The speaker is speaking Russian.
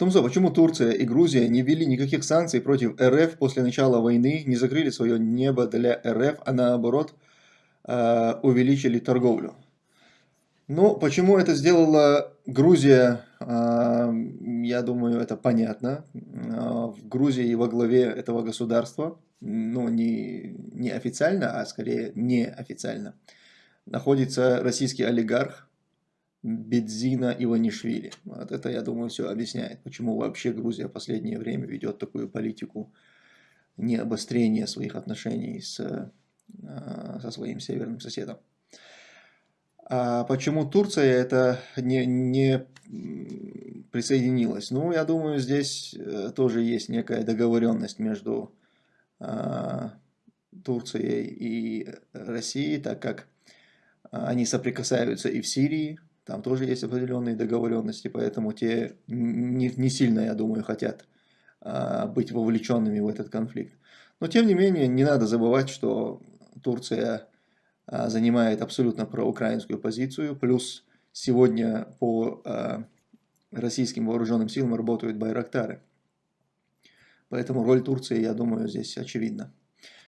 Томзо, почему Турция и Грузия не ввели никаких санкций против РФ после начала войны, не закрыли свое небо для РФ, а наоборот э, увеличили торговлю? Ну, почему это сделала Грузия, э, я думаю, это понятно. Э, в Грузии во главе этого государства, ну, не, не официально, а скорее неофициально, находится российский олигарх Бедзина Иванишвили. Вот это, я думаю, все объясняет, почему вообще Грузия в последнее время ведет такую политику не обострения своих отношений с, э, со своим северным соседом. А почему Турция это не, не присоединилась? Ну, я думаю, здесь э, тоже есть некая договоренность между а, Турцией и Россией, так как они соприкасаются и в Сирии, там тоже есть определенные договоренности, поэтому те не, не сильно, я думаю, хотят а, быть вовлеченными в этот конфликт. Но тем не менее, не надо забывать, что Турция а, занимает абсолютно проукраинскую позицию, плюс сегодня по а, российским вооруженным силам работают байрактары. Поэтому роль Турции, я думаю, здесь очевидна.